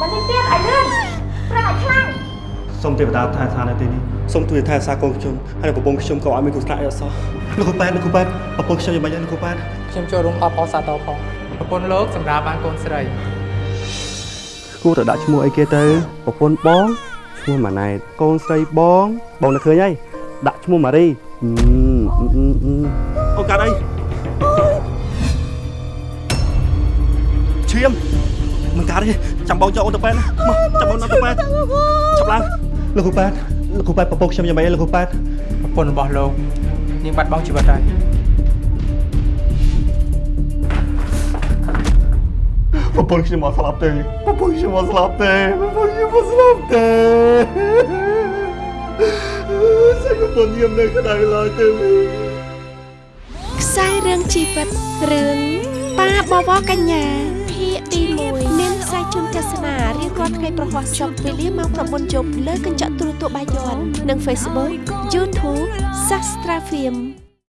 បើនេះទៀតឲ្យលឿនប្រឹងឲ្យខ្លាំងសូមទេវតាថែឋាននៅទីនេះសូមជួយថែរក្សាកូនខ្ញុំហើយប្រពន្ធខ្ញុំក៏ឲ្យមានគ្រោះថ្នាក់អីអត់សោះលោកគ្រូប៉ែតលោកគ្រូប៉ែតប្រពន្ធខ្ញុំយ៉ាងម៉េចហើយលោកគ្រូប៉ែតខ្ញុំចូលរួមអបអរសាទរផងប្រពន្ធលោកសម្រាប់បានកូនស្រីគួរតែដាក់ឈ្មោះអីគេទៅប្រពន្ធបងឈ្មោះម៉ាណែតកូនស្រីបងបងនឹកឃើញហើយដាក់ឈ្មោះម៉ារីអឺអឺអឺអឺអូនកាត់អីឈាម មិនកាត់ទេចាំបងយកអូនទៅប៉ែតណាមកចាំបងទៅប៉ែតឆាប់ឡើងលោកគ្រូប៉ែតលោកគ្រូប៉ែតប្រពន្ធខ្ញុំយ៉ាងម៉េចហើយលោកគ្រូប៉ែតប្រពន្ធរបស់លោកនាងបាត់បង់ជីវិតហើយប្រពន្ធខ្ញុំមកស្លាប់ទេប្រពន្ធខ្ញុំមកស្លាប់ទេប្រពន្ធខ្ញុំមកស្លាប់ទេសាច់ប្រពន្ធខ្ញុំនៅក្តៅឡើយទេមីខ្សែរឿងជីវិតរឿងប៉ាបវរកញ្ញា ភាគទី1មានខ្សែជូនទស្សនារៀងរាល់ថ្ងៃប្រហោះចប់វេលាម៉ោង9យប់លើកញ្ចក់ទូរទស្សន៍បាយ័ននិង Facebook YouTube Sastra Film